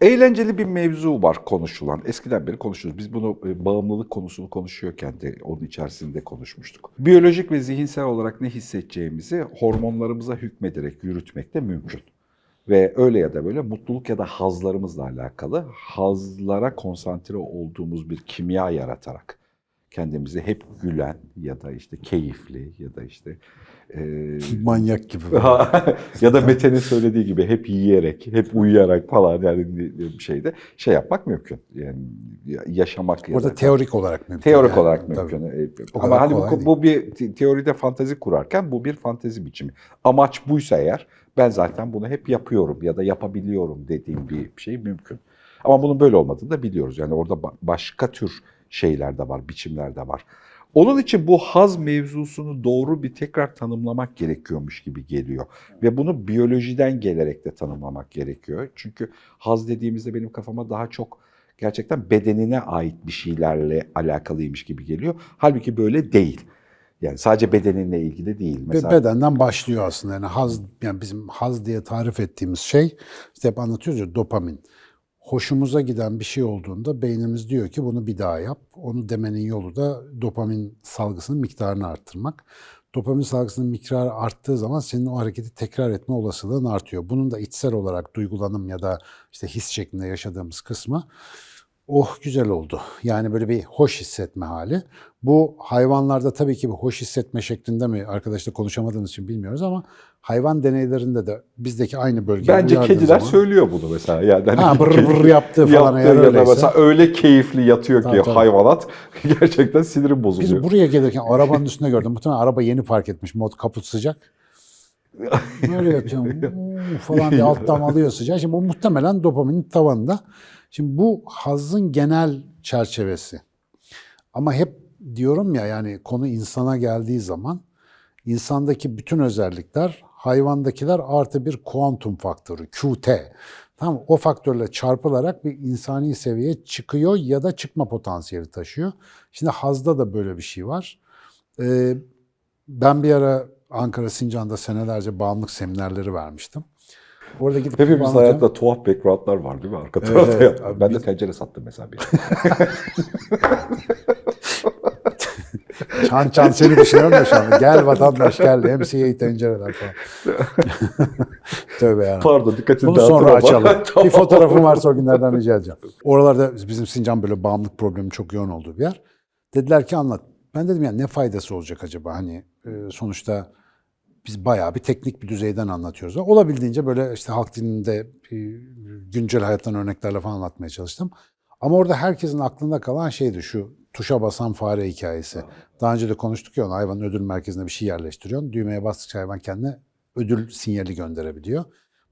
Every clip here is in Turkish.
Eğlenceli bir mevzu var konuşulan. Eskiden beri konuşuyoruz. Biz bunu e, bağımlılık konusunu konuşuyorken de onun içerisinde konuşmuştuk. Biyolojik ve zihinsel olarak ne hissedeceğimizi hormonlarımıza hükmederek yürütmek de mümkün. Ve öyle ya da böyle mutluluk ya da hazlarımızla alakalı hazlara konsantre olduğumuz bir kimya yaratarak kendimizi hep gülen ya da işte keyifli ya da işte e, Manyak gibi. ya da Mete'nin söylediği gibi hep yiyerek, hep uyuyarak falan yani bir şeyde şey yapmak mümkün. Yani yaşamak ya Orada da teorik olarak mümkün. teorik yani. olarak Tabii. mümkün. Ee, O Ama hani bu, bu bir te- teoride fantezi kurarken bu bir fantezi biçimi. Amaç buysa eğer ben zaten bunu hep yapıyorum ya da yapabiliyorum dediğim bir şey mümkün. Ama bunun böyle olmadığını da biliyoruz. Yani orada ba- başka tür şeyler de var, biçimler de var. Onun için bu haz mevzusunu doğru bir tekrar tanımlamak gerekiyormuş gibi geliyor. Ve bunu biyolojiden gelerek de tanımlamak gerekiyor. Çünkü haz dediğimizde benim kafama daha çok gerçekten bedenine ait bir şeylerle alakalıymış gibi geliyor. Halbuki böyle değil. Yani sadece bedeninle ilgili değil. Mesela bedenden başlıyor aslında. Yani haz, yani bizim haz diye tarif ettiğimiz şey, işte hep anlatıyoruz ya dopamin. Hoşumuza giden bir şey olduğunda beynimiz diyor ki bunu bir daha yap. Onu demenin yolu da dopamin salgısının miktarını arttırmak. Dopamin salgısının miktarı arttığı zaman senin o hareketi tekrar etme olasılığın artıyor. Bunun da içsel olarak duygulanım ya da işte his şeklinde yaşadığımız kısmı oh güzel oldu. Yani böyle bir hoş hissetme hali. Bu hayvanlarda tabii ki bir hoş hissetme şeklinde mi arkadaşla konuşamadığımız için bilmiyoruz ama hayvan deneylerinde de bizdeki aynı bölge bence kediler söylüyor bunu mesela. Yani hani Ha, bır kedi bır yaptığı falan eğer ya öyleyse. mesela öyle keyifli yatıyor ki Tabii, tabii. hayvanat gerçekten sinirim Biz bozuluyor. buraya gelirken arabanın üstünde gördüm. Muhtemelen araba yeni park etmiş. Mod kaput sıcak. Böyle yatıyorum falan diye alttan alıyor sıcağı. Şimdi bu muhtemelen dopaminin tavanında. Şimdi bu hazın genel çerçevesi. Ama hep diyorum ya yani konu insana geldiği zaman insandaki bütün özellikler hayvandakiler artı bir kuantum faktörü QT. Tamam mı? O faktörle çarpılarak bir insani seviyeye çıkıyor ya da çıkma potansiyeli taşıyor. Şimdi hazda da böyle bir şey var. Ee, ben bir ara Ankara Sincan'da senelerce bağımlılık seminerleri vermiştim. Orada gidip Hepimiz hayatta tuhaf backgroundlar var değil mi? Arka tarafta evet. Abi Ben de biz- tencere sattım mesela bir. Çan çan seni düşünüyorum da şu anda. Gel vatandaş gel. MCA tencereler falan. Tövbe ya. Pardon dikkatini Bunu sonra açalım. Tamam. Bir fotoğrafım varsa o günlerden rica edeceğim. Oralarda bizim Sincan böyle bağımlılık problemi çok yoğun olduğu bir yer. Dediler ki anlat. Ben dedim ya ne faydası olacak acaba? Hani e, sonuçta biz bayağı bir teknik bir düzeyden anlatıyoruz. Olabildiğince böyle işte halk dilinde e, güncel hayattan örneklerle falan anlatmaya çalıştım. Ama orada herkesin aklında kalan şeydi şu tuşa basan fare hikayesi. Daha önce de konuştuk ya onu hayvanın ödül merkezine bir şey yerleştiriyorsun. Düğmeye bastıkça hayvan kendine ödül sinyali gönderebiliyor.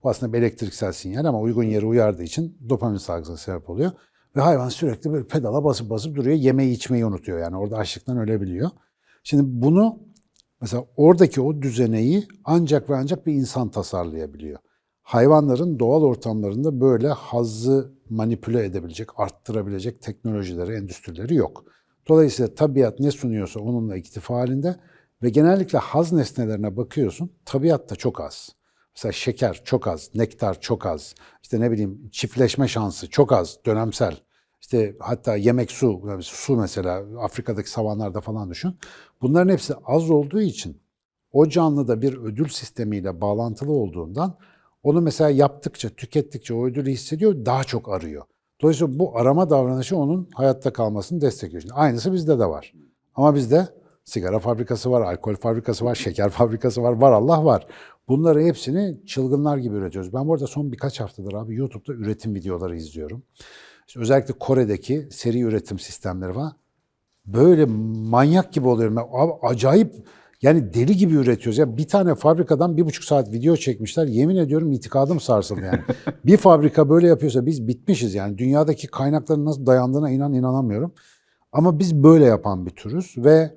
Bu aslında bir elektriksel sinyal ama uygun yere uyardığı için dopamin salgısına sebep oluyor. Ve hayvan sürekli böyle pedala basıp basıp duruyor. Yemeği içmeyi unutuyor yani orada açlıktan ölebiliyor. Şimdi bunu mesela oradaki o düzeneyi ancak ve ancak bir insan tasarlayabiliyor. Hayvanların doğal ortamlarında böyle hazzı manipüle edebilecek, arttırabilecek teknolojileri, endüstrileri yok. Dolayısıyla tabiat ne sunuyorsa onunla iktifa halinde ve genellikle haz nesnelerine bakıyorsun, tabiat da çok az. Mesela şeker çok az, nektar çok az, işte ne bileyim çiftleşme şansı çok az, dönemsel. İşte hatta yemek su, su mesela Afrika'daki savanlarda falan düşün. Bunların hepsi az olduğu için o canlıda bir ödül sistemiyle bağlantılı olduğundan onu mesela yaptıkça, tükettikçe o ödülü hissediyor, daha çok arıyor. Dolayısıyla bu arama davranışı onun hayatta kalmasını destekliyor. Şimdi aynısı bizde de var. Ama bizde sigara fabrikası var, alkol fabrikası var, şeker fabrikası var, var Allah var. Bunları hepsini çılgınlar gibi üretiyoruz. Ben bu arada son birkaç haftadır abi YouTube'da üretim videoları izliyorum. İşte özellikle Kore'deki seri üretim sistemleri var. Böyle manyak gibi oluyorum. Abi acayip yani deli gibi üretiyoruz. Ya bir tane fabrikadan bir buçuk saat video çekmişler. Yemin ediyorum itikadım sarsıldı yani. bir fabrika böyle yapıyorsa biz bitmişiz yani. Dünyadaki kaynakların nasıl dayandığına inan inanamıyorum. Ama biz böyle yapan bir türüz ve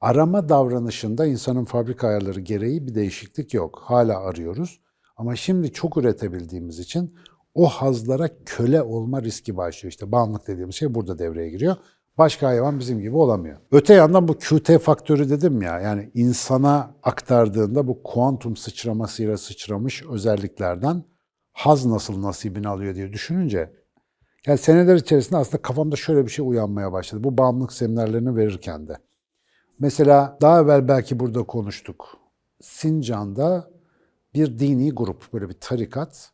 arama davranışında insanın fabrika ayarları gereği bir değişiklik yok. Hala arıyoruz. Ama şimdi çok üretebildiğimiz için o hazlara köle olma riski başlıyor. İşte bağımlılık dediğimiz şey burada devreye giriyor. Başka hayvan bizim gibi olamıyor. Öte yandan bu QT faktörü dedim ya, yani insana aktardığında bu kuantum sıçramasıyla sıçramış özelliklerden haz nasıl nasibini alıyor diye düşününce yani seneler içerisinde aslında kafamda şöyle bir şey uyanmaya başladı. Bu bağımlılık seminerlerini verirken de. Mesela daha evvel belki burada konuştuk. Sincan'da bir dini grup, böyle bir tarikat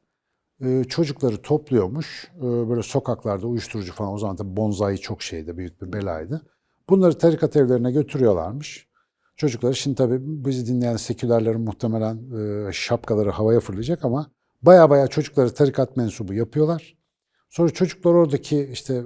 çocukları topluyormuş. E, Böyle sokaklarda uyuşturucu falan o zaman tabii bonzai çok şeydi, büyük bir belaydı. Bunları tarikat evlerine götürüyorlarmış. Çocukları şimdi tabii bizi dinleyen sekülerlerin muhtemelen e, şapkaları havaya fırlayacak ama baya baya çocukları tarikat mensubu yapıyorlar. Sonra çocuklar oradaki işte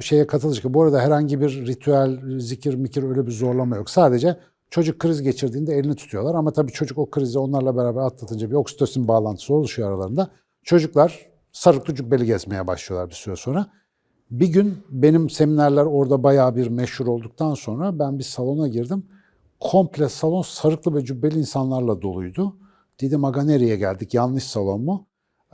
şeye katılacak. Bu arada herhangi bir ritüel, zikir, mikir öyle bir zorlama yok. Sadece çocuk kriz geçirdiğinde elini tutuyorlar. Ama tabii çocuk o krizi onlarla beraber atlatınca bir oksitosin bağlantısı oluşuyor aralarında. Çocuklar sarıklı cübbeli gezmeye başlıyorlar bir süre sonra. Bir gün benim seminerler orada bayağı bir meşhur olduktan sonra ben bir salona girdim. Komple salon sarıklı ve cübbeli insanlarla doluydu. Dedim aga nereye geldik? Yanlış salon mu?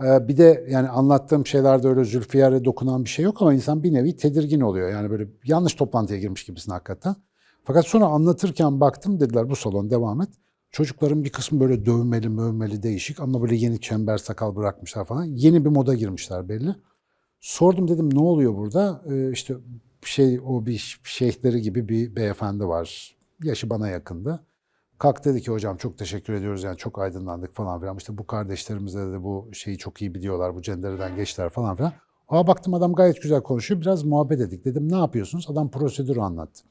Ee, bir de yani anlattığım şeylerde öyle zülfiyare dokunan bir şey yok ama insan bir nevi tedirgin oluyor. Yani böyle yanlış toplantıya girmiş gibisin hakikaten. Fakat sonra anlatırken baktım dediler bu salon devam et. Çocukların bir kısmı böyle dövmeli mövmeli değişik ama böyle yeni çember sakal bırakmışlar falan. Yeni bir moda girmişler belli. Sordum dedim ne oluyor burada? Ee, işte şey o bir şeyhleri gibi bir beyefendi var. Yaşı bana yakındı. Kalk dedi ki hocam çok teşekkür ediyoruz yani çok aydınlandık falan filan. İşte bu kardeşlerimiz de dedi, bu şeyi çok iyi biliyorlar, bu cendereden geçtiler falan filan. Aa baktım adam gayet güzel konuşuyor. Biraz muhabbet ettik. Dedim ne yapıyorsunuz? Adam prosedürü anlattı.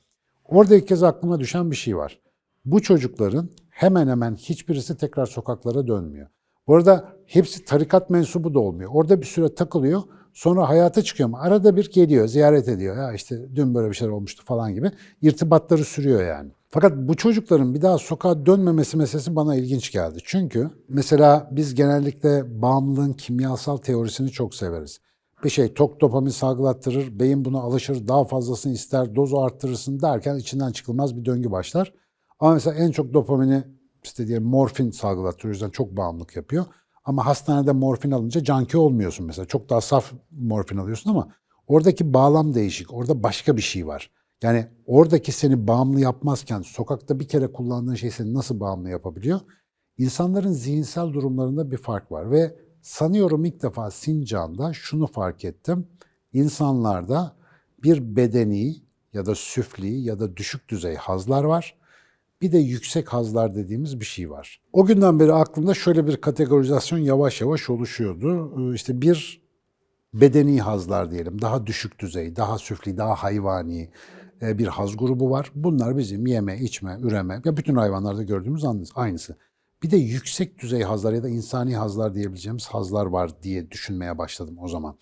Orada ilk kez aklıma düşen bir şey var. Bu çocukların hemen hemen hiçbirisi tekrar sokaklara dönmüyor. Bu arada hepsi tarikat mensubu da olmuyor. Orada bir süre takılıyor. Sonra hayata çıkıyor arada bir geliyor, ziyaret ediyor. Ya işte dün böyle bir şeyler olmuştu falan gibi. İrtibatları sürüyor yani. Fakat bu çocukların bir daha sokağa dönmemesi meselesi bana ilginç geldi. Çünkü mesela biz genellikle bağımlılığın kimyasal teorisini çok severiz. Bir şey tok dopamin salgılattırır, beyin buna alışır, daha fazlasını ister, dozu arttırırsın derken içinden çıkılmaz bir döngü başlar. Ama mesela en çok dopamini işte diyelim morfin salgılatıyor, o yüzden çok bağımlılık yapıyor. Ama hastanede morfin alınca canki olmuyorsun mesela. Çok daha saf morfin alıyorsun ama oradaki bağlam değişik. Orada başka bir şey var. Yani oradaki seni bağımlı yapmazken sokakta bir kere kullandığın şey seni nasıl bağımlı yapabiliyor? İnsanların zihinsel durumlarında bir fark var ve sanıyorum ilk defa Sincan'da şunu fark ettim. İnsanlarda bir bedeni ya da süfli ya da düşük düzey hazlar var. Bir de yüksek hazlar dediğimiz bir şey var. O günden beri aklımda şöyle bir kategorizasyon yavaş yavaş oluşuyordu. Ee, İşte bir bedeni hazlar diyelim, daha düşük düzey, daha süfli, daha hayvani e, bir haz grubu var. Bunlar bizim yeme, içme, üreme, ya bütün hayvanlarda gördüğümüz aynısı. Bir de yüksek düzey hazlar ya da insani hazlar diyebileceğimiz hazlar var diye düşünmeye başladım o zaman.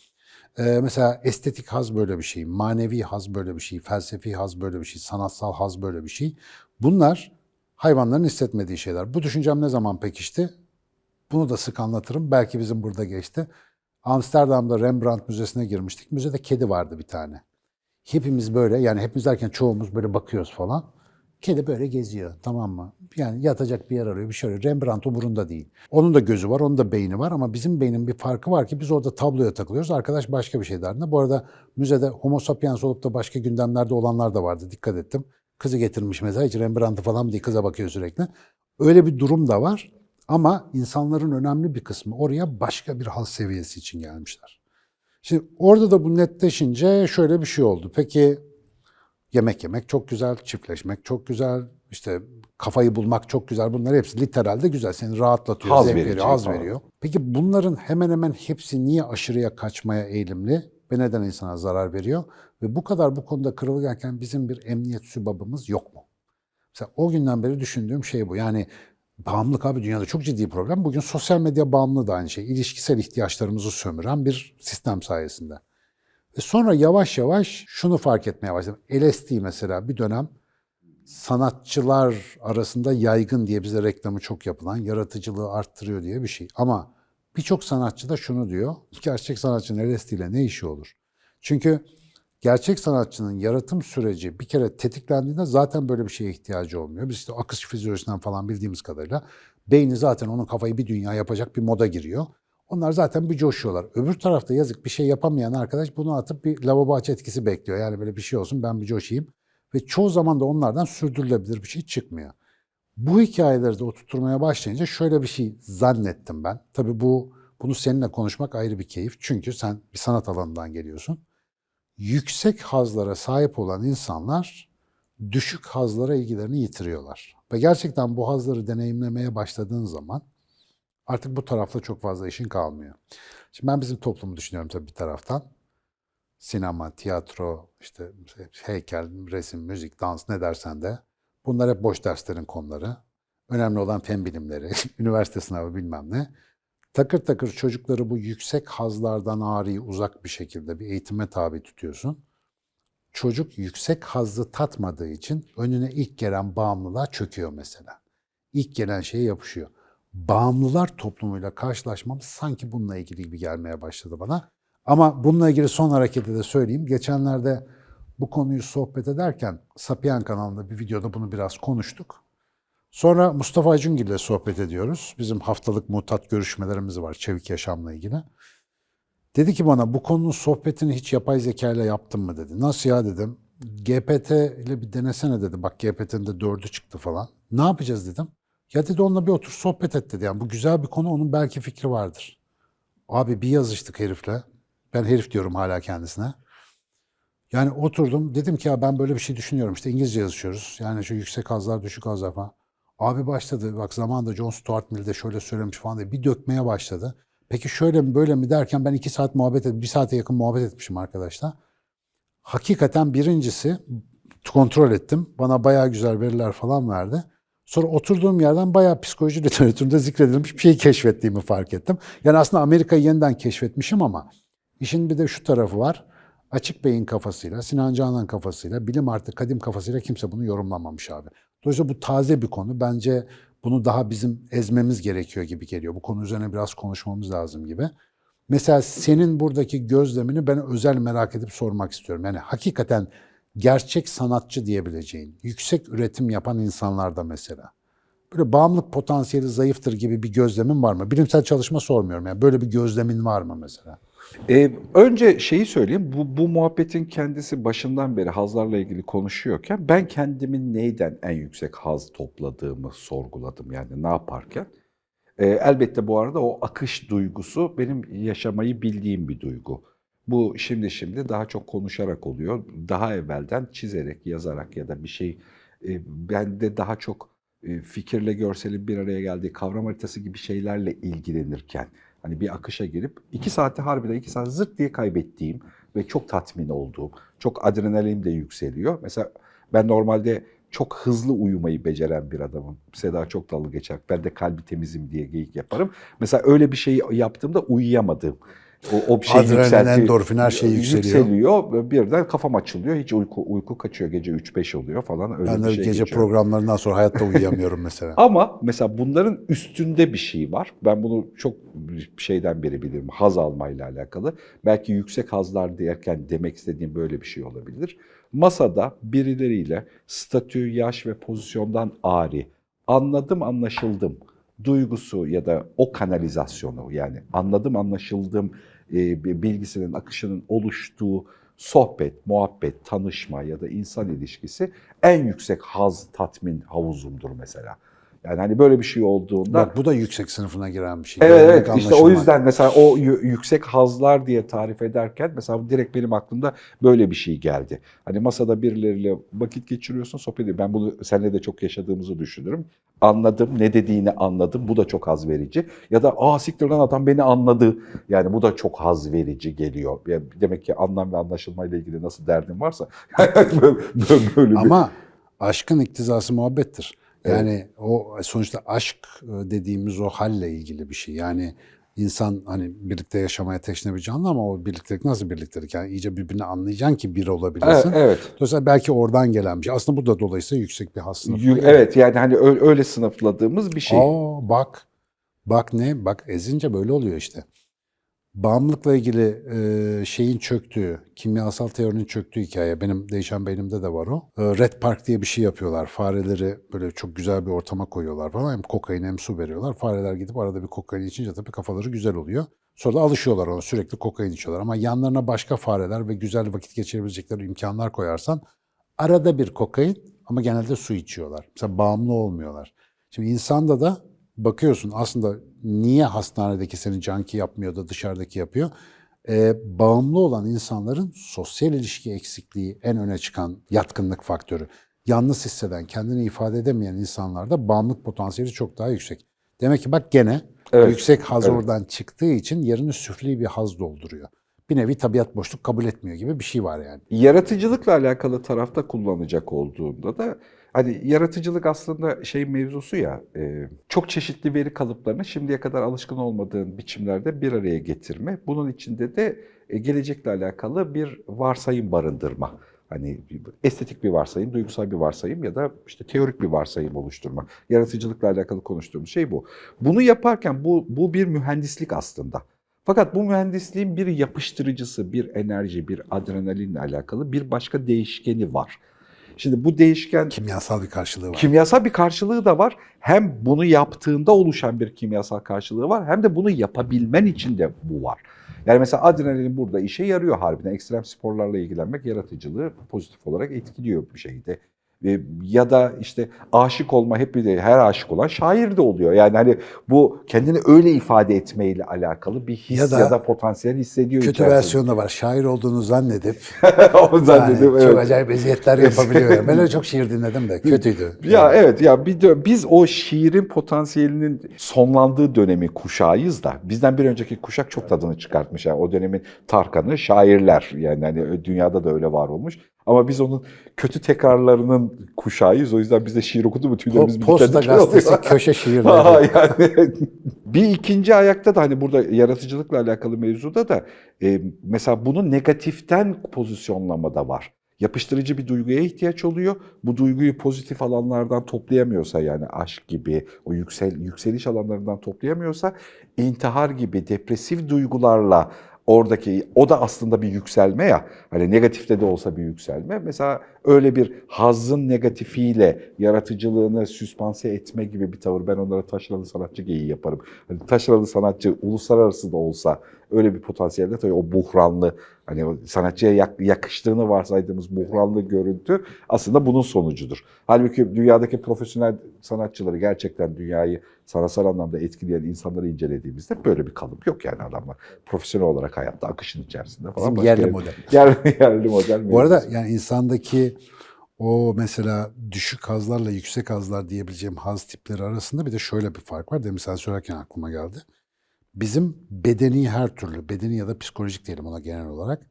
Ee, mesela estetik haz böyle bir şey, manevi haz böyle bir şey, felsefi haz böyle bir şey, sanatsal haz böyle bir şey. Bunlar hayvanların hissetmediği şeyler. Bu düşüncem ne zaman pekişti? Bunu da sık anlatırım. Belki bizim burada geçti. Amsterdam'da Rembrandt Müzesi'ne girmiştik. Müzede kedi vardı bir tane. Hepimiz böyle yani hepimiz derken çoğumuz böyle bakıyoruz falan. Kedi böyle geziyor tamam mı? Yani yatacak bir yer arıyor, bir şey arıyor. Rembrandt umurunda değil. Onun da gözü var, onun da beyni var ama bizim beynin bir farkı var ki biz orada tabloya takılıyoruz. Arkadaş başka bir şey derdinde. Bu arada müzede homo sapiens olup da başka gündemlerde olanlar da vardı. Dikkat ettim. Kızı getirmiş mesela hiç Rembrandt'ı falan diye kıza bakıyor sürekli. Öyle bir durum da var. Ama insanların önemli bir kısmı oraya başka bir hal seviyesi için gelmişler. Şimdi orada da bu netleşince şöyle bir şey oldu. Peki yemek yemek çok güzel, çiftleşmek çok güzel, işte kafayı bulmak çok güzel. Bunlar hepsi literalde güzel. Seni rahatlatıyor, Haz zevk veriyor, haz veriyor. Peki bunların hemen hemen hepsi niye aşırıya kaçmaya eğilimli ve neden insana zarar veriyor? Ve bu kadar bu konuda kırılganken bizim bir emniyet sübabımız yok mu? Mesela o günden beri düşündüğüm şey bu. Yani bağımlılık abi dünyada çok ciddi problem. Bugün sosyal medya bağımlılığı da aynı şey. İlişkisel ihtiyaçlarımızı sömüren bir sistem sayesinde. Ve sonra yavaş yavaş şunu fark etmeye başladım. LSD mesela bir dönem sanatçılar arasında yaygın diye bize reklamı çok yapılan, yaratıcılığı arttırıyor diye bir şey. Ama birçok sanatçı da şunu diyor, gerçek sanatçının LSD ne işi olur? Çünkü gerçek sanatçının yaratım süreci bir kere tetiklendiğinde zaten böyle bir şeye ihtiyacı olmuyor. Biz işte akış fizyolojisinden falan bildiğimiz kadarıyla beyni zaten onun kafayı bir dünya yapacak bir moda giriyor. Onlar zaten bir coşuyorlar. Öbür tarafta yazık bir şey yapamayan arkadaş bunu atıp bir lavabo aç etkisi bekliyor. Yani böyle bir şey olsun ben bir coşayım. Ve çoğu zaman da onlardan sürdürülebilir bir şey çıkmıyor. Bu hikayeleri de oturtmaya başlayınca şöyle bir şey zannettim ben. Tabii bu Bunu seninle konuşmak ayrı bir keyif. Çünkü sen bir sanat alanından geliyorsun. Yüksek hazlara sahip olan insanlar düşük hazlara ilgilerini yitiriyorlar. Ve gerçekten bu hazları deneyimlemeye başladığın zaman artık bu tarafta çok fazla işin kalmıyor. Şimdi ben bizim toplumu düşünüyorum tabii bir taraftan. Sinema, tiyatro, işte heykel, resim, müzik, dans ne dersen de bunlar hep boş derslerin konuları. Önemli olan fen bilimleri, üniversite sınavı bilmem ne. Takır takır çocukları bu yüksek hazlardan ağrıyı uzak bir şekilde bir eğitime tabi tutuyorsun. Çocuk yüksek hazzı tatmadığı için önüne ilk gelen bağımlılığa çöküyor mesela. İlk gelen şeye yapışıyor. Bağımlılar toplumuyla karşılaşmamız sanki bununla ilgili gibi gelmeye başladı bana. Ama bununla ilgili son hareketi de söyleyeyim. Geçenlerde bu konuyu sohbet ederken Sapien kanalında bir videoda bunu biraz konuştuk. Sonra Mustafa Acungil ile sohbet ediyoruz. Bizim haftalık mutat görüşmelerimiz var çevik yaşamla ilgili. Dedi ki bana bu konunun sohbetini hiç yapay zeka ile yaptın mı dedi. Nasıl ya dedim. GPT ile bir denesene dedi. Bak GPT'nin de dördü çıktı falan. Ne yapacağız dedim. Ya dedi onunla bir otur sohbet et dedi. Yani bu güzel bir konu onun belki fikri vardır. Abi bir yazıştık herifle. Ben herif diyorum hala kendisine. Yani oturdum dedim ki ya ben böyle bir şey düşünüyorum. İşte İngilizce yazışıyoruz. Yani şu yüksek hazlar düşük hazlar falan. Abi başladı bak zamanında John Stuart Mill de şöyle söylemiş falan diye bir dökmeye başladı. Peki şöyle mi böyle mi derken ben iki saat muhabbet ettim. Bir saate yakın muhabbet etmişim arkadaşlar. Hakikaten birincisi kontrol ettim. Bana bayağı güzel veriler falan verdi. Sonra oturduğum yerden bayağı psikoloji literatüründe zikredilmiş bir şeyi keşfettiğimi fark ettim. Yani aslında Amerika'yı yeniden keşfetmişim ama işin bir de şu tarafı var. Açık Bey'in kafasıyla, Sinan Canan kafasıyla, bilim artı kadim kafasıyla kimse bunu yorumlamamış abi. Dolayısıyla bu taze bir konu. Bence bunu daha bizim ezmemiz gerekiyor gibi geliyor. Bu konu üzerine biraz konuşmamız lazım gibi. Mesela senin buradaki gözlemini ben özel merak edip sormak istiyorum. Yani hakikaten gerçek sanatçı diyebileceğin, yüksek üretim yapan insanlarda mesela. Böyle bağımlılık potansiyeli zayıftır gibi bir gözlemin var mı? Bilimsel çalışma sormuyorum. Yani böyle bir gözlemin var mı mesela? Ee, önce şeyi söyleyeyim, bu, bu muhabbetin kendisi başından beri hazlarla ilgili konuşuyorken ben kendimin neyden en yüksek haz topladığımı sorguladım yani ne yaparken. Ee, elbette bu arada o akış duygusu benim yaşamayı bildiğim bir duygu. Bu şimdi şimdi daha çok konuşarak oluyor. Daha evvelden çizerek, yazarak ya da bir şey e, bende daha çok e, fikirle görselin bir araya geldiği kavram haritası gibi şeylerle ilgilenirken hani bir akışa girip iki saati harbiden iki saat zırt diye kaybettiğim ve çok tatmin olduğum, çok adrenalin de yükseliyor. Mesela ben normalde çok hızlı uyumayı beceren bir adamım. Seda çok dalga geçer. Ben de kalbi temizim diye geyik yaparım. Mesela öyle bir şey yaptığımda uyuyamadım. O, o şey Adrenalin, endorfin, her şey yükseliyor. Yükseliyor. Birden kafam açılıyor. Hiç uyku, uyku kaçıyor. Gece 3-5 oluyor falan. Öyle Ben bir de şey gece geçiyor. programlarından sonra hayatta uyuyamıyorum mesela. Ama mesela bunların üstünde bir şey var. Ben bunu çok şeyden beri bilirim. Haz almayla alakalı. Belki yüksek hazlar derken demek istediğim böyle bir şey olabilir. Masada birileriyle statü, yaş ve pozisyondan ari, anladım anlaşıldım duygusu ya da o kanalizasyonu yani anladım anlaşıldım bilgisinin akışının oluştuğu sohbet, muhabbet, tanışma ya da insan ilişkisi en yüksek haz tatmin havuzumdur mesela. Yani hani böyle bir şey olduğunda Bak bu da yüksek sınıfına giren bir şey. Evet evet işte o yüzden mesela o yü- yüksek hazlar diye tarif ederken mesela direkt benim aklımda böyle bir şey geldi. Hani masada birileriyle vakit geçiriyorsun sohbet ediyor. Ben bunu seninle de çok yaşadığımızı düşünürüm. Anladım ne dediğini anladım bu da çok haz verici. Ya da aa siktir lan adam beni anladı. Yani bu da çok haz verici geliyor. Yani demek ki anlam ve anlaşılmayla ilgili nasıl derdin varsa böyle, böyle bir... Ama aşkın iktizası muhabbettir. Yani o sonuçta aşk e, dediğimiz o halle ilgili bir şey. Yani insan hani birlikte yaşamaya teşne bir canlı ama o birliktelik nasıl birliktelik? Yani iyice birbirini anlayacaksın ki bir olabilesin. Evet, evet. Dolayısıyla belki oradan gelen bir şey. Aslında bu da dolayısıyla yüksek bir has sınıfına Yü- giriyor. Evet yani hani öyle sınıfladığımız bir şey. Aa bak. Bak ne? Bak ezince böyle oluyor işte. Bağımlılıkla ilgili e, şeyin çöktüğü, kimyasal teorinin çöktüğü hikaye. Benim değişen beynimde de var o. E, Red Park diye bir şey yapıyorlar. Fareleri böyle çok güzel bir ortama koyuyorlar falan. Hem kokain hem su veriyorlar. Fareler gidip arada bir kokain içince tabii kafaları güzel oluyor. Sonra da alışıyorlar ona. Sürekli kokain içiyorlar. Ama yanlarına başka fareler ve güzel vakit geçirebilecekleri imkanlar koyarsan arada bir kokain ama genelde su içiyorlar. Mesela bağımlı olmuyorlar. Şimdi insanda da bakıyorsun aslında niye hastanedeki seni canki yapmıyor da dışarıdaki yapıyor? Ee, bağımlı olan insanların sosyal ilişki eksikliği en öne çıkan yatkınlık faktörü. Yalnız hisseden, kendini ifade edemeyen insanlarda bağımlılık potansiyeli çok daha yüksek. Demek ki bak gene Evet, yüksek haz evet. oradan çıktığı için yerini süfli bir haz dolduruyor. Bir nevi tabiat boşluk kabul etmiyor gibi bir şey var yani. Yaratıcılıkla alakalı tarafta kullanacak olduğunda da hani yaratıcılık aslında şey mevzusu ya e, çok çeşitli veri kalıplarını şimdiye kadar alışkın olmadığın biçimlerde bir araya getirme. Bunun içinde de e, gelecekle alakalı bir varsayım barındırma. Hani estetik bir varsayım, duygusal bir varsayım ya da işte teorik bir varsayım oluşturma. Yaratıcılıkla alakalı konuştuğumuz şey bu. Bunu yaparken bu, bu bir mühendislik aslında. Fakat bu mühendisliğin bir yapıştırıcısı, bir enerji, bir adrenalinle alakalı bir başka değişkeni var. Şimdi bu değişken Kimyasal bir karşılığı var. kimyasal bir karşılığı da var. Hem bunu yaptığında oluşan bir kimyasal karşılığı var hem de bunu yapabilmen için de bu var. Yani mesela adrenalin burada işe yarıyor harbiden. Ekstrem sporlarla ilgilenmek yaratıcılığı pozitif olarak etkiliyor bir şeyde. Ve- Ya da işte aşık olma hep bir de her aşık olan şair de oluyor. Yani hani bu kendini öyle ifade etmeyle alakalı bir his Ya ya da da, potansiyel hissediyor. Kötü içerisinde. versiyonu da var. Şair olduğunu zannedip Onu zannediyorum, yani çok evet. acayip eziyetler yapabiliyor. Yani. Ben öyle çok şiir dinledim de kötüydü. Ya evet ya bir dö- biz o şiirin potansiyelinin sonlandığı dönemi kuşağıyız da bizden bir önceki kuşak çok tadını çıkartmış. Yani o dönemin Tarkan'ı şairler yani hani dünyada da öyle var olmuş. Ama biz onun kötü tekrarlarının kuşağıyız. O yüzden biz de şiir okudu mu tüylerimiz Po- bir Posta gazetesi oluyor. köşe Ha, şiirleri. yani bir ikinci ayakta da hani burada yaratıcılıkla alakalı mevzuda da e, mesela bunu negatiften pozisyonlamada var. Yapıştırıcı bir duyguya ihtiyaç oluyor. Bu duyguyu pozitif alanlardan toplayamıyorsa yani aşk gibi o yüksel yükseliş alanlarından toplayamıyorsa intihar gibi depresif duygularla oradaki o da aslında bir yükselme ya. Hani negatifte de olsa bir yükselme. Mesela öyle bir hazzın negatifiyle yaratıcılığını süspanse etme gibi bir tavır. Ben onlara taşralı sanatçı geyiği yaparım. Hani taşralı sanatçı uluslararası da olsa öyle bir potansiyelde tabii o buhranlı hani sanatçıya yak- yakıştığını varsaydığımız buhranlı görüntü aslında bunun sonucudur. Halbuki dünyadaki profesyonel sanatçıları gerçekten dünyayı sanatsal anlamda etkileyen insanları incelediğimizde böyle bir kalıp yok yani adamlar. Profesyonel olarak hayatta akışın içerisinde falan. Bizim yerli yer- model. Yerli, yerli model. Bu arada yani insandaki o mesela düşük hazlarla yüksek hazlar diyebileceğim haz tipleri arasında bir de şöyle bir fark var. Demin sen söylerken aklıma geldi. Bizim bedeni her türlü, bedeni ya da psikolojik diyelim ona genel olarak,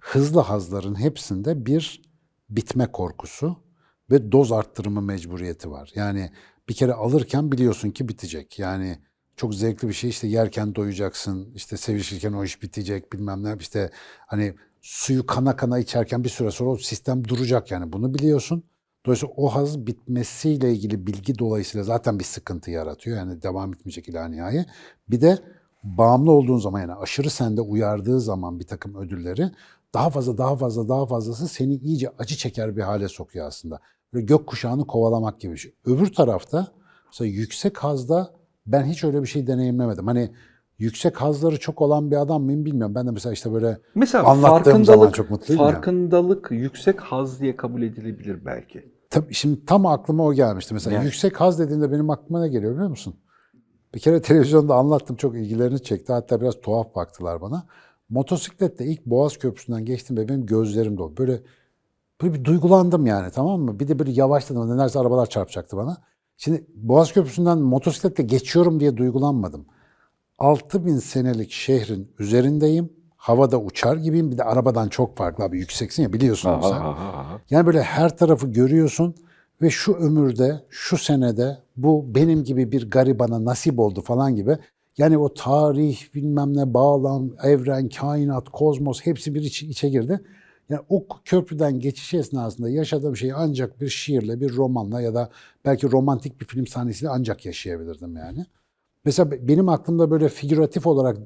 hızlı hazların hepsinde bir bitme korkusu ve doz arttırımı mecburiyeti var. Yani bir kere alırken biliyorsun ki bitecek. Yani çok zevkli bir şey işte yerken doyacaksın, işte sevişirken o iş bitecek bilmem ne işte hani suyu kana kana içerken bir süre sonra o sistem duracak yani bunu biliyorsun. Dolayısıyla o haz bitmesiyle ilgili bilgi dolayısıyla zaten bir sıkıntı yaratıyor. Yani devam etmeyecek ila nihai. Bir de bağımlı olduğun zaman yani aşırı sende uyardığı zaman bir takım ödülleri daha fazla daha fazla daha fazlası seni iyice acı çeker bir hale sokuyor aslında. Böyle gökkuşağını kovalamak gibi bir şey. Öbür tarafta mesela yüksek hazda ben hiç öyle bir şey deneyimlemedim. Hani yüksek hazları çok olan bir adam mıyım bilmiyorum. Ben de mesela işte böyle Mesela anlattığım zaman çok mutluyum ya. farkındalık yüksek haz diye kabul edilebilir belki. Tabii şimdi tam aklıma o gelmişti. Mesela Ne? yüksek haz dediğinde benim aklıma ne geliyor biliyor musun? Bir kere televizyonda anlattım çok ilgilerini çekti. Hatta biraz tuhaf baktılar bana. Motosikletle ilk Boğaz Köprüsü'nden geçtim ve benim gözlerim doldu. Böyle, böyle bir duygulandım yani tamam mı? Bir de böyle yavaşladım. Nelerse arabalar çarpacaktı bana. Şimdi Boğaz Köprüsü'nden motosikletle geçiyorum diye duygulanmadım. 6000 senelik şehrin üzerindeyim. Havada uçar gibiyim. Bir de arabadan çok farklı abi. Yükseksin ya biliyorsun onu sen. Aha, aha, aha. Yani böyle her tarafı görüyorsun ve şu ömürde, şu senede bu benim gibi bir garibana nasip oldu falan gibi. Yani o tarih, bilmem ne, bağlam, evren, kainat, kozmos hepsi bir içe, içe girdi. Yani o köprüden geçiş esnasında yaşadığım şeyi ancak bir şiirle, bir romanla ya da belki romantik bir film sahnesiyle ancak yaşayabilirdim yani. Mesela be- benim aklımda böyle figüratif olarak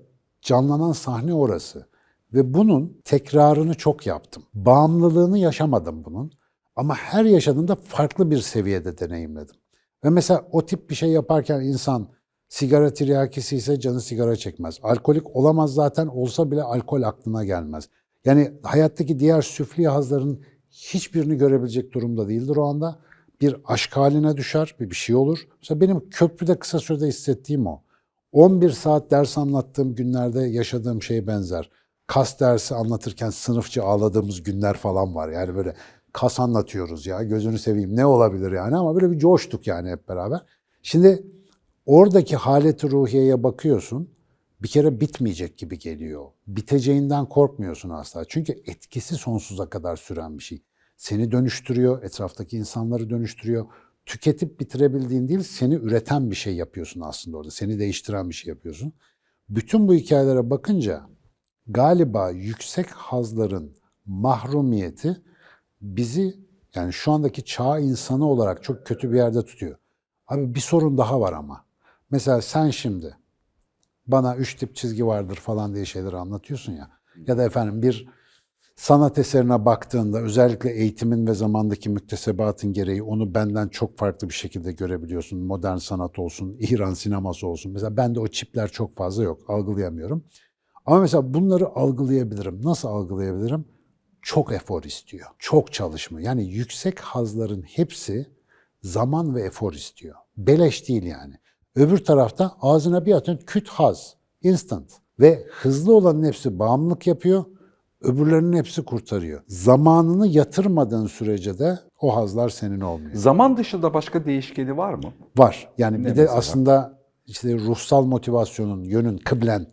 canlanan sahne orası. Ve bunun tekrarını çok yaptım. Bağımlılığını yaşamadım bunun. Ama her yaşadığımda farklı bir seviyede deneyimledim. Ve mesela o tip bir şey yaparken insan sigara tiryakisi ise canı sigara çekmez. Alkolik olamaz zaten olsa bile alkol aklına gelmez. Yani hayattaki diğer süfli hazların hiçbirini görebilecek durumda değildir o anda. bir aşk haline düşer, bir bir şey olur. Mesela benim köprüde kısa sürede hissettiğim o. 11 saat ders anlattığım günlerde yaşadığım şeye benzer. Kas dersi anlatırken sınıfça ağladığımız günler falan var. Yani böyle kas anlatıyoruz ya gözünü seveyim ne olabilir yani ama böyle bir coştuk yani hep beraber. Şimdi oradaki haleti ruhiyeye bakıyorsun bir kere bitmeyecek gibi geliyor. Biteceğinden korkmuyorsun asla. Çünkü etkisi sonsuza kadar süren bir şey. Seni dönüştürüyor, etraftaki insanları dönüştürüyor. Tüketip bitirebildiğin değil, seni üreten bir şey yapıyorsun aslında orada. Seni değiştiren bir şey yapıyorsun. Bütün bu hikayelere bakınca galiba yüksek hazların mahrumiyeti bizi yani şu andaki çağ insanı olarak çok kötü bir yerde tutuyor. Abi bir sorun daha var ama. Mesela sen şimdi bana üç tip çizgi vardır falan diye şeyleri anlatıyorsun ya. Ya da efendim bir sanat eserine baktığında özellikle eğitimin ve zamandaki müktesebatın gereği onu benden çok farklı bir şekilde görebiliyorsun. Modern sanat olsun, İran sineması olsun. Mesela bende o çipler çok fazla yok, algılayamıyorum. Ama mesela bunları algılayabilirim. Nasıl algılayabilirim? Çok efor istiyor, çok çalışma. Yani yüksek hazların hepsi zaman ve efor istiyor. Beleş değil yani. Öbür tarafta ağzına bir atın küt haz, instant. Ve hızlı olanın hepsi bağımlılık yapıyor, öbürlerinin hepsi kurtarıyor. Zamanını yatırmadığın sürece de o hazlar senin olmuyor. Zaman dışında başka değişkeni var mı? Var. Yani bir Ne de mesela? aslında işte ruhsal motivasyonun, yönün, kıblen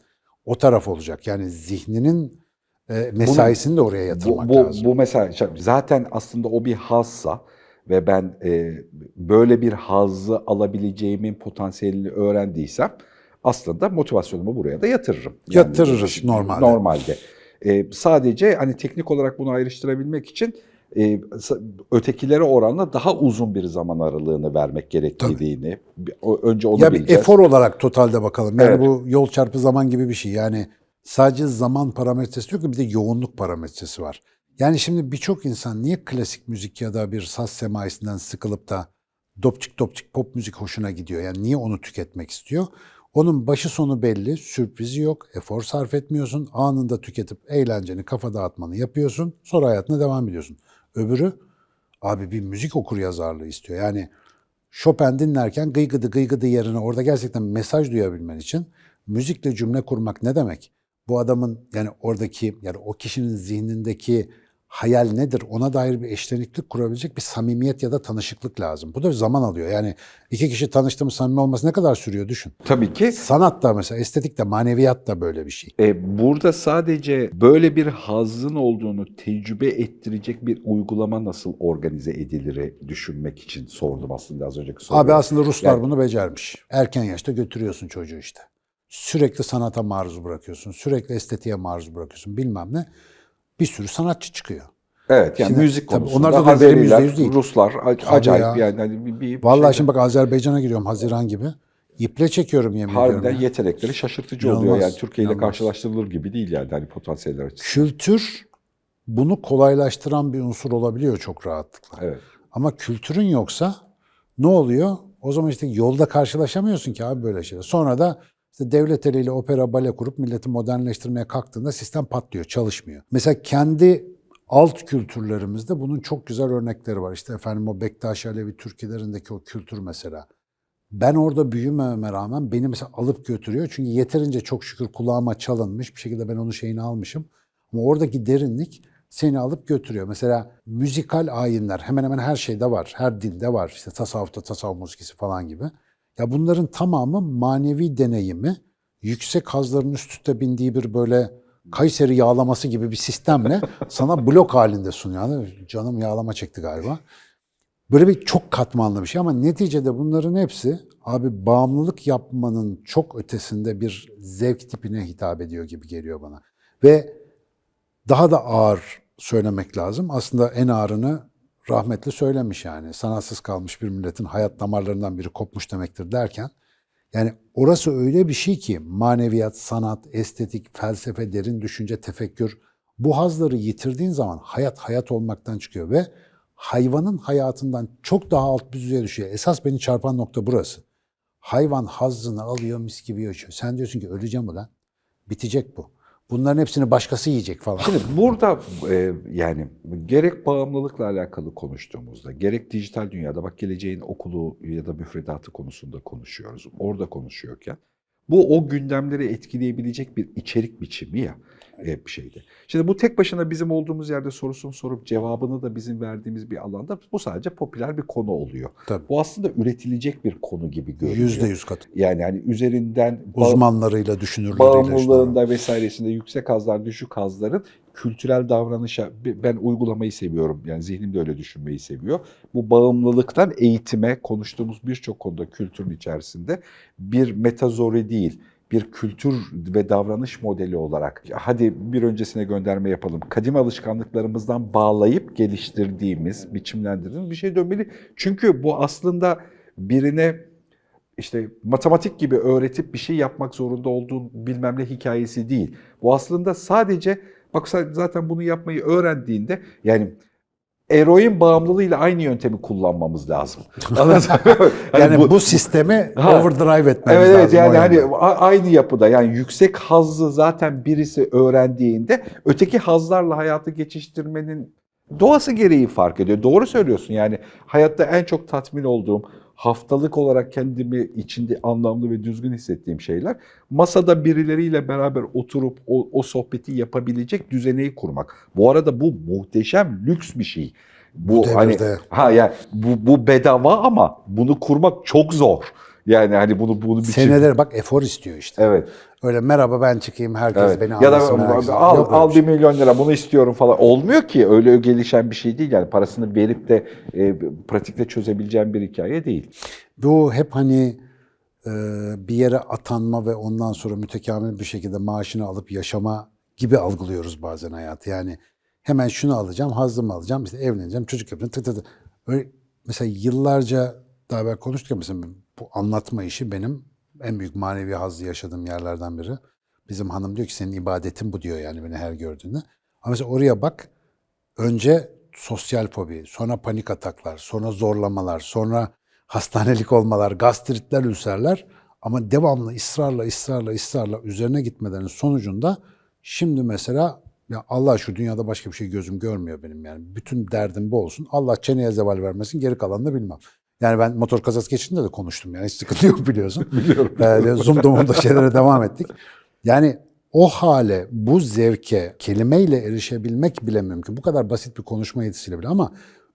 o taraf olacak. Yani zihninin e, mesaisini de oraya Bu, yatırmak bu, lazım. bu mesela zaten aslında o bir hazsa ve ben e, böyle bir hazzı alabileceğimin potansiyelini öğrendiysem aslında motivasyonumu buraya da yatırırım. Yatırırız normalde. Normalde. E, sadece hani teknik olarak bunu ayrıştırabilmek için e, ötekilere oranla daha uzun bir zaman aralığını vermek gerektiğini bir- o- önce onu ya bir bileceğiz. efor olarak totalde bakalım. Yani Evet. bu yol çarpı zaman gibi bir şey. Yani sadece zaman parametresi yok ki bir de yoğunluk parametresi var. Yani şimdi birçok insan niye klasik müzik ya da bir saz semaisinden sıkılıp da dopçik dopçik pop müzik hoşuna gidiyor? Yani niye onu tüketmek istiyor? Onun başı sonu belli, sürprizi yok, efor sarf etmiyorsun, anında tüketip eğlenceni, kafa dağıtmanı yapıyorsun, sonra hayatına devam ediyorsun. Öbürü, abi bir müzik okur yazarlığı istiyor. Yani Chopin dinlerken gıygıdı gıygıdı yerine orada gerçekten mesaj duyabilmen için müzikle cümle kurmak ne demek? Bu adamın yani oradaki yani o kişinin zihnindeki hayal nedir? Ona dair bir eşleniklik kurabilecek bir samimiyet ya da tanışıklık lazım. Bu da zaman alıyor. Yani iki kişi tanıştı mı samimi olması ne kadar sürüyor düşün. Tabii ki Sanat da mesela estetik de maneviyat da böyle bir şey. E, burada sadece böyle bir hazzın olduğunu tecrübe ettirecek bir uygulama nasıl organize edilir düşünmek için sordum aslında az önceki soruyu. Abi aslında Ruslar Yani- bunu becermiş. Erken yaşta götürüyorsun çocuğu işte. Sürekli sanata maruz bırakıyorsun. Sürekli estetiğe maruz bırakıyorsun bilmem ne. Bir sürü sanatçı çıkıyor. Evet yani Şimdi müzik tabii konusunda onlar da Azeriler, değil. Ruslar acayip ya. yani hani bir, bir Vallahi şeyde- şimdi bak Azerbaycan'a giriyorum Haziran gibi. İple çekiyorum yemin harbiden ediyorum. ya. yetenekleri şaşırtıcı İnanılmaz, oluyor yani Türkiye ile karşılaştırılır gibi değil yani hani potansiyeller açısından. Kültür bunu kolaylaştıran bir unsur olabiliyor çok rahatlıkla. Evet. Ama kültürün yoksa ne oluyor? O zaman işte yolda karşılaşamıyorsun ki abi böyle şeyler. Sonra da işte devlet eliyle opera bale kurup milleti modernleştirmeye kalktığında sistem patlıyor, çalışmıyor. Mesela kendi alt kültürlerimizde bunun çok güzel örnekleri var. İşte efendim o Bektaş Alevi Türkilerindeki o kültür mesela. Ben orada büyümememe rağmen beni mesela alıp götürüyor. Çünkü yeterince çok şükür kulağıma çalınmış. Bir şekilde ben onun şeyini almışım. Ama oradaki derinlik seni alıp götürüyor. Mesela müzikal ayinler hemen hemen her şeyde var. Her dinde var. İşte tasavvufta tasavvuf musikisi falan gibi. Ya bunların tamamı manevi deneyimi yüksek hazların üst üste bindiği bir böyle Kayseri yağlaması gibi bir sistemle sana blok halinde sunuyor. Yani canım yağlama çekti galiba. Böyle bir çok katmanlı bir şey ama neticede bunların hepsi abi bağımlılık yapmanın çok ötesinde bir zevk tipine hitap ediyor gibi geliyor bana. Ve daha da ağır söylemek lazım. Aslında en ağırını rahmetli söylemiş yani. Sanatsız kalmış bir milletin hayat damarlarından biri kopmuş demektir derken yani orası öyle bir şey ki maneviyat, sanat, estetik, felsefe, derin düşünce, tefekkür bu hazları yitirdiğin zaman hayat hayat olmaktan çıkıyor ve hayvanın hayatından çok daha alt bir düzeye düşüyor. Esas beni çarpan nokta burası. Hayvan hazzını alıyor mis gibi yaşıyor. Sen diyorsun ki öleceğim ulan. Bitecek bu. Bunların hepsini başkası yiyecek falan. Şimdi burada e, yani gerek bağımlılıkla alakalı konuştuğumuzda, gerek dijital dünyada bak geleceğin okulu ya da müfredatı konusunda konuşuyoruz. Orada konuşuyorken bu o gündemleri etkileyebilecek bir içerik biçimi ya e, bir şeydi. Şimdi bu tek başına bizim olduğumuz yerde sorusunu sorup cevabını da bizim verdiğimiz bir alanda bu sadece popüler bir konu oluyor. Tabii. Bu aslında üretilecek bir konu gibi görünüyor. Yüzde yüz katı. Yani hani üzerinden Uzmanlarıyla, düşünürleriyle. bağımlılığında vesairesinde yüksek hazlar, düşük hazların kültürel davranışa ben uygulamayı seviyorum. Yani zihnim de öyle düşünmeyi seviyor. Bu bağımlılıktan eğitime konuştuğumuz birçok konuda kültürün içerisinde bir metazori değil, bir kültür ve davranış modeli olarak hadi bir öncesine gönderme yapalım. Kadim alışkanlıklarımızdan bağlayıp geliştirdiğimiz, biçimlendirdiğimiz bir şey dönmeli. Çünkü bu aslında birine işte matematik gibi öğretip bir şey yapmak zorunda olduğun bilmem ne hikayesi değil. Bu aslında sadece bak zaten bunu yapmayı öğrendiğinde yani eroin bağımlılığıyla aynı yöntemi kullanmamız lazım. Hani Yani bu, sistemi Ha. overdrive etmemiz Evet evet lazım. yani o hani aynı yapıda yani yüksek hazzı zaten birisi öğrendiğinde öteki hazlarla hayatı geçiştirmenin doğası gereği fark ediyor. Doğru söylüyorsun yani hayatta en çok tatmin olduğum haftalık olarak kendimi içinde anlamlı ve düzgün hissettiğim şeyler masada birileriyle beraber oturup o, o sohbeti yapabilecek düzeneyi kurmak. Bu arada bu muhteşem lüks bir şey. Bu, Bu hani ha yani bu, bu bedava ama bunu kurmak çok zor. Yani hani bunu bunu biçim- Seneler bak efor istiyor işte. Evet. Öyle merhaba ben çıkayım herkes evet. beni Ya da anlasın. herkes- al Yok al bir şey. milyon lira bunu istiyorum falan. Olmuyor ki öyle gelişen bir şey değil yani parasını verip de e, pratikte çözebileceğim bir hikaye değil. Bu hep hani e, bir yere atanma ve ondan sonra mütekamil bir şekilde maaşını alıp yaşama gibi algılıyoruz bazen hayatı. Yani hemen şunu alacağım, hazzımı alacağım, işte evleneceğim, çocuk yapacağım, tık tık tık. Öyle, mesela yıllarca daha evvel konuştuk ya mesela bu anlatma işi benim en büyük manevi hazzı yaşadığım yerlerden biri. Bizim hanım diyor ki senin ibadetin bu diyor yani beni her gördüğünde. Ama mesela oraya bak önce sosyal fobi, sonra panik ataklar, sonra zorlamalar, sonra hastanelik olmalar, gastritler, ülserler ama devamlı ısrarla, ısrarla, ısrarla üzerine gitmelerinin sonucunda şimdi mesela ya Allah şu dünyada başka bir şey gözüm görmüyor benim yani. Bütün derdim bu olsun. Allah çeneye zeval vermesin, geri kalanını bilmem. Yani ben motor kazası geçtiğinde de konuştum yani hiç sıkıntı yok biliyorsun. Biliyorum. Ee, Zoom'da Zoom'da şeylere devam ettik. Yani o hale, bu zevke kelimeyle erişebilmek bile mümkün. Bu kadar basit bir konuşma yetisiyle bile ama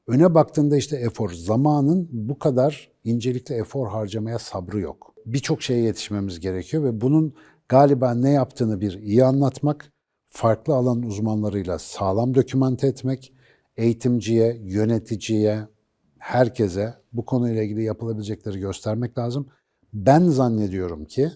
öne baktığında işte efor, zamanın bu kadar incelikle efor harcamaya sabrı yok. Birçok şeye yetişmemiz gerekiyor ve bunun galiba ne yaptığını bir iyi anlatmak, farklı alan uzmanlarıyla sağlam dokümante etmek, eğitimciye, yöneticiye, herkese bu konuyla ilgili yapılabilecekleri göstermek lazım. Ben zannediyorum ki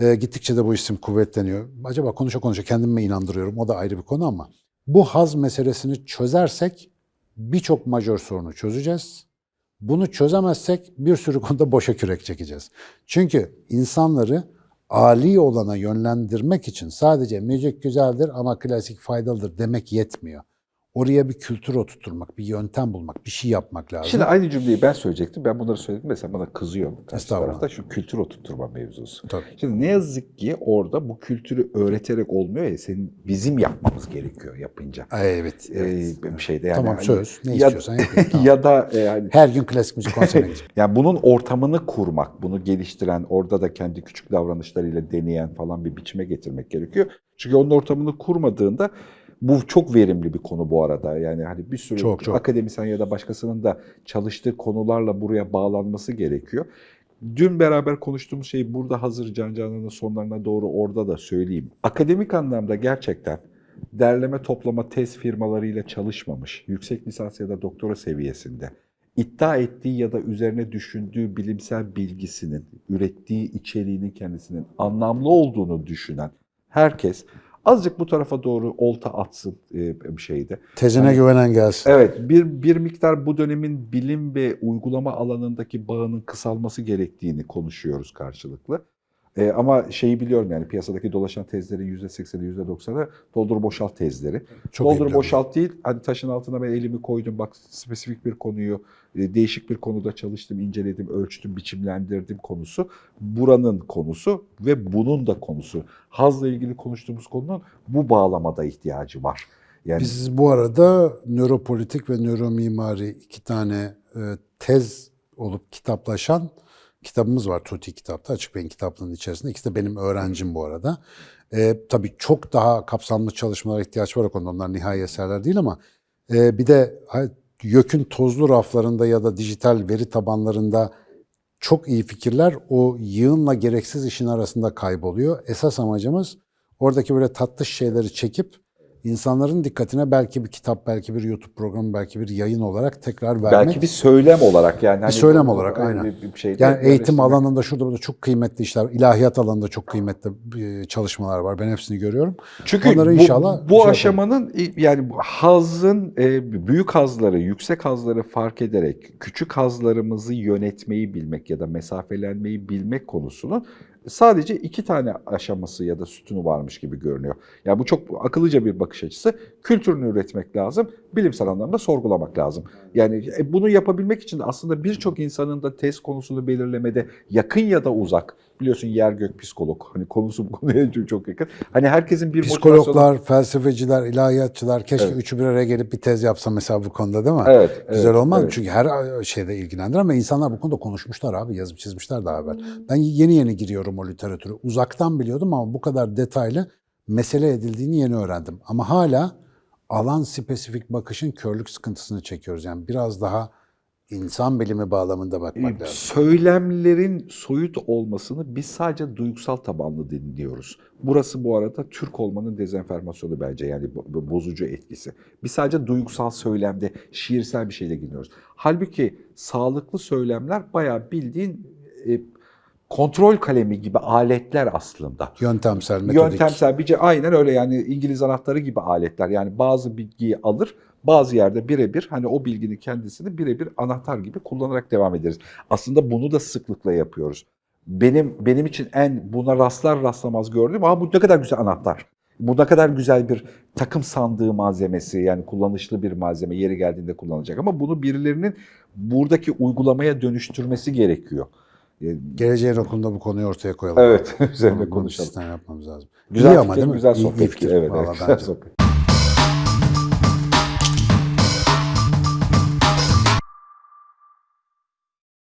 e, gittikçe de bu isim kuvvetleniyor. Acaba konuşa konuşa kendimi mi inandırıyorum o da ayrı bir konu ama bu haz meselesini çözersek birçok majör sorunu çözeceğiz. Bunu çözemezsek bir sürü konuda boşa kürek çekeceğiz. Çünkü insanları âli olana yönlendirmek için sadece müzik güzeldir ama klasik faydalıdır demek yetmiyor. Oraya bir kültür oturtturmak, bir yöntem bulmak, bir şey yapmak lazım. Şimdi aynı cümleyi ben söyleyecektim. Ben bunları söyledim mesela bana kızıyor. Karşı Estağfurullah. tarafta şu kültür oturtturma mevzusu. Tabii. Şimdi ne yazık ki orada bu kültürü öğreterek olmuyor ya senin bizim yapmamız gerekiyor yapınca. Ay, evet. Ee, evet. bir şeyde yani. Tamam, hani söz. Ne ya- istiyorsan yapayım, tamam. ya da e, hani Her gün klasik müzik konserine gideceğim. Yani bunun ortamını kurmak, bunu geliştiren, orada da kendi küçük davranışlarıyla deneyen falan bir biçime getirmek gerekiyor. Çünkü onun ortamını kurmadığında bu çok verimli bir konu bu arada. Yani hani bir sürü Çok, çok. akademisyen ya da başkasının da çalıştığı konularla buraya bağlanması gerekiyor. Dün beraber konuştuğumuz şeyi burada hazır Can Canan'ın sonlarına doğru orada da söyleyeyim. Akademik anlamda gerçekten derleme toplama tez firmalarıyla çalışmamış, yüksek lisans ya da doktora seviyesinde iddia ettiği ya da üzerine düşündüğü bilimsel bilgisinin, ürettiği içeriğinin kendisinin anlamlı olduğunu düşünen herkes azıcık bu tarafa doğru olta atsın e, bir şeyde. Tezine güvenen gelsin. Evet, bir, bir miktar bu dönemin bilim ve uygulama alanındaki bağının kısalması gerektiğini konuşuyoruz karşılıklı. E, ama şeyi biliyorum yani piyasadaki dolaşan tezlerin %80'i %90'ı doldur boşalt tezleri. Çok doldur boşalt değil hani taşın altına ben elimi koydum bak spesifik bir konuyu e, değişik bir konuda çalıştım, inceledim, ölçtüm, biçimlendirdim konusu. Buranın konusu ve bunun da konusu. Hazla ilgili konuştuğumuz konunun bu bağlamada ihtiyacı var. Yani Biz bu arada nöropolitik ve nöromimari iki tane e, tez olup kitaplaşan kitabımız var Tuti kitapta. Açık Bey'in kitaplığının içerisinde. İkisi de benim öğrencim bu arada. E, tabii çok daha kapsamlı çalışmalara ihtiyaç var o konuda. Onlar nihai eserler değil ama e, bir de YÖK'ün tozlu raflarında ya da dijital veri tabanlarında çok iyi fikirler o yığınla gereksiz işin arasında kayboluyor. Esas amacımız oradaki böyle tatlış şeyleri çekip insanların dikkatine belki bir kitap, belki bir YouTube programı, belki bir yayın olarak tekrar vermek. belki bir söylem olarak yani. hani söylem bu- olarak, aynen. Bir, bir şeyde yani eğitim birleştirmek. alanında şurada burada çok kıymetli işler, ilahiyat alanında çok kıymetli çalışmalar var. Ben hepsini görüyorum. Çünkü Onları bu, inşallah bu şey aşamanın yani bu hazın büyük hazları, yüksek hazları fark ederek küçük hazlarımızı yönetmeyi bilmek ya da mesafelenmeyi bilmek konusunun sadece iki tane aşaması ya da sütunu varmış gibi görünüyor. Yani bu çok akıllıca bir bakış açısı. Kültürünü üretmek lazım, bilimsel anlamda sorgulamak lazım. Yani e, bunu yapabilmek için de aslında birçok insanın da test konusunu belirlemede yakın ya da uzak. Biliyorsun yer gök psikolog. Hani konusu bu konuya çok- çok yakın. Hani herkesin bir motivasyonu- Psikologlar, felsefeciler, ilahiyatçılar keşke Evet. üçü bir araya gelip bir tez yapsa mesela bu konuda değil mi? Evet, Güzel evet, olmaz evet. Çünkü her şeyde ilgilendirir ama insanlar bu konuda konuşmuşlar abi, yazıp çizmişler daha evvel. Ben yeni yeni giriyorum o literatüre. Uzaktan biliyordum ama bu kadar detaylı mesele edildiğini yeni öğrendim. Ama hala alan spesifik bakışın körlük sıkıntısını çekiyoruz. Yani biraz daha insan bilimi bağlamında bakmak lazım. Söylemlerin soyut olmasını biz sadece duygusal tabanlı dinliyoruz. Burası bu arada Türk olmanın dezenformasyonu bence yani bo- bo- bozucu etkisi. Biz sadece duygusal söylemde şiirsel bir şeyle gidiyoruz. Halbuki sağlıklı söylemler bayağı bildiğin e, kontrol kalemi gibi aletler aslında. Yöntemsel, metodik. Yöntemsel bir aynen öyle yani İngiliz anahtarı gibi aletler. Yani bazı bilgiyi alır, bazı yerde birebir hani o bilginin kendisini birebir anahtar gibi kullanarak devam ederiz. Aslında bunu da sıklıkla yapıyoruz. Benim benim için en buna rastlar rastlamaz gördüğüm ama bu ne kadar güzel anahtar. Bu ne kadar güzel bir takım sandığı malzemesi yani kullanışlı bir malzeme yeri geldiğinde kullanılacak ama bunu birilerinin buradaki uygulamaya dönüştürmesi gerekiyor. E, Geleceğin okulunda bu konuyu ortaya koyalım. Evet, üzerine konuşalım. sistem yapmamız lazım. Güzel İyi ama fikir, değil mi? güzel İyi- iyi sohbet. fikir. Evet, Vallahi evet, güzel sohbet.